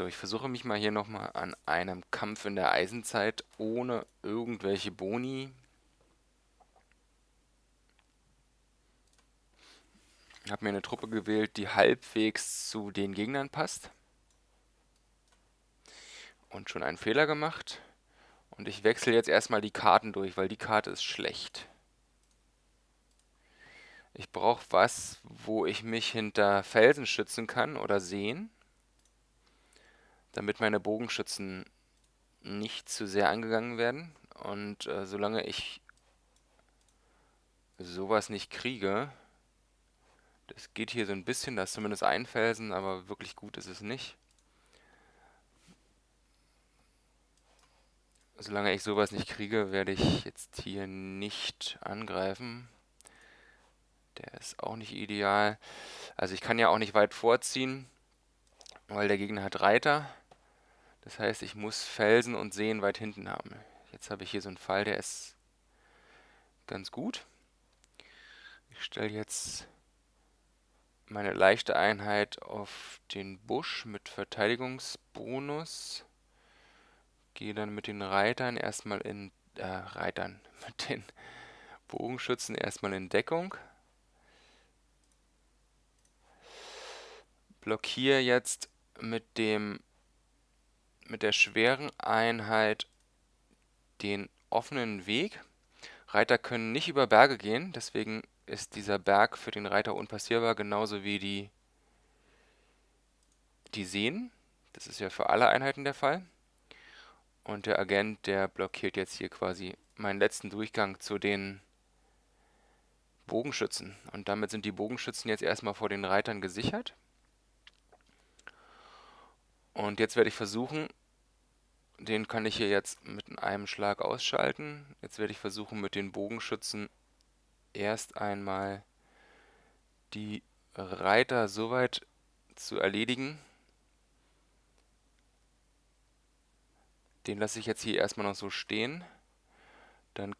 So, ich versuche mich mal hier nochmal an einem Kampf in der Eisenzeit ohne irgendwelche Boni. Ich habe mir eine Truppe gewählt, die halbwegs zu den Gegnern passt. Und schon einen Fehler gemacht. Und ich wechsle jetzt erstmal die Karten durch, weil die Karte ist schlecht. Ich brauche was, wo ich mich hinter Felsen schützen kann oder sehen, damit meine Bogenschützen nicht zu sehr angegangen werden. Und äh, solange ich sowas nicht kriege, das geht hier so ein bisschen, da ist zumindest ein Felsen, aber wirklich gut ist es nicht. Solange ich sowas nicht kriege, werde ich jetzt hier nicht angreifen. Der ist auch nicht ideal. Also ich kann ja auch nicht weit vorziehen, weil der Gegner hat Reiter. Das heißt, ich muss Felsen und Seen weit hinten haben. Jetzt habe ich hier so einen Fall, der ist ganz gut. Ich stelle jetzt meine leichte Einheit auf den Busch mit Verteidigungsbonus. Gehe dann mit den Reitern erstmal in, äh, Reitern, mit den Bogenschützen erstmal in Deckung. Blockiere jetzt mit dem, mit der schweren Einheit den offenen Weg. Reiter können nicht über Berge gehen, deswegen ist dieser Berg für den Reiter unpassierbar, genauso wie die, die Seen. Das ist ja für alle Einheiten der Fall. Und der Agent, der blockiert jetzt hier quasi meinen letzten Durchgang zu den Bogenschützen. Und damit sind die Bogenschützen jetzt erstmal vor den Reitern gesichert. Und jetzt werde ich versuchen, den kann ich hier jetzt mit einem Schlag ausschalten. Jetzt werde ich versuchen, mit den Bogenschützen erst einmal die Reiter soweit zu erledigen, Den lasse ich jetzt hier erstmal noch so stehen. Dann...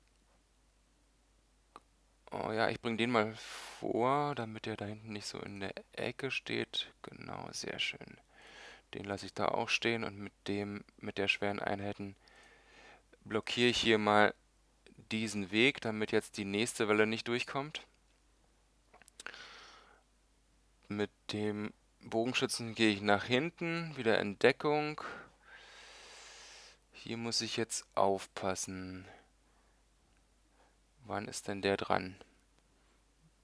Oh ja, ich bringe den mal vor, damit er da hinten nicht so in der Ecke steht. Genau, sehr schön. Den lasse ich da auch stehen und mit dem, mit der schweren Einheiten blockiere ich hier mal diesen Weg, damit jetzt die nächste Welle nicht durchkommt. Mit dem Bogenschützen gehe ich nach hinten, wieder in Deckung. Hier muss ich jetzt aufpassen. Wann ist denn der dran?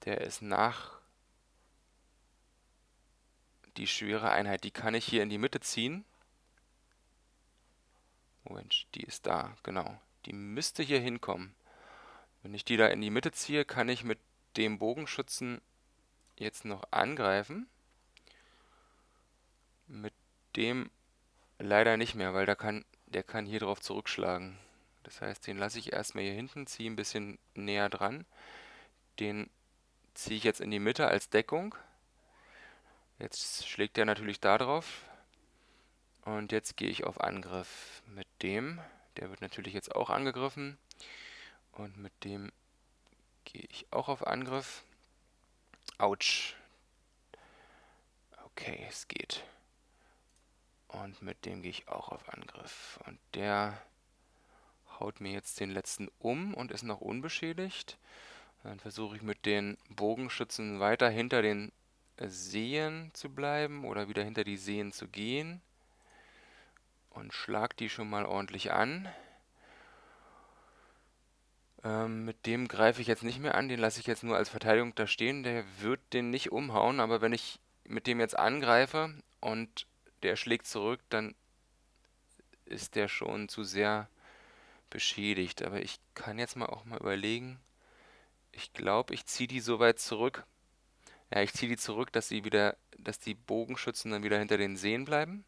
Der ist nach die schwere Einheit. Die kann ich hier in die Mitte ziehen. Moment, die ist da, genau. Die müsste hier hinkommen. Wenn ich die da in die Mitte ziehe, kann ich mit dem Bogenschützen jetzt noch angreifen. Mit dem leider nicht mehr, weil da kann der kann hier drauf zurückschlagen. Das heißt, den lasse ich erstmal hier hinten, ziehe ein bisschen näher dran. Den ziehe ich jetzt in die Mitte als Deckung. Jetzt schlägt der natürlich da drauf. Und jetzt gehe ich auf Angriff mit dem. Der wird natürlich jetzt auch angegriffen. Und mit dem gehe ich auch auf Angriff. Autsch. Okay, es geht. Und mit dem gehe ich auch auf Angriff. Und der haut mir jetzt den letzten um und ist noch unbeschädigt. Dann versuche ich mit den Bogenschützen weiter hinter den Seen zu bleiben oder wieder hinter die Seen zu gehen. Und schlag die schon mal ordentlich an. Ähm, mit dem greife ich jetzt nicht mehr an, den lasse ich jetzt nur als Verteidigung da stehen. Der wird den nicht umhauen, aber wenn ich mit dem jetzt angreife und der schlägt zurück, dann ist der schon zu sehr beschädigt. Aber ich kann jetzt mal auch mal überlegen. Ich glaube, ich ziehe die so weit zurück. Ja, ich ziehe die zurück, dass sie wieder, dass die Bogenschützen dann wieder hinter den Seen bleiben.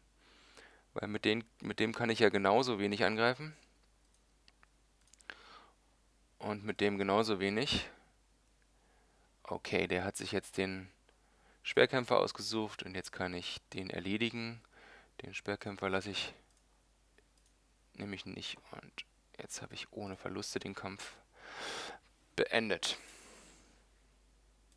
Weil mit, den, mit dem kann ich ja genauso wenig angreifen. Und mit dem genauso wenig. Okay, der hat sich jetzt den Schwerkämpfer ausgesucht und jetzt kann ich den erledigen. Den Schwerkämpfer lasse ich nämlich nicht und jetzt habe ich ohne Verluste den Kampf beendet.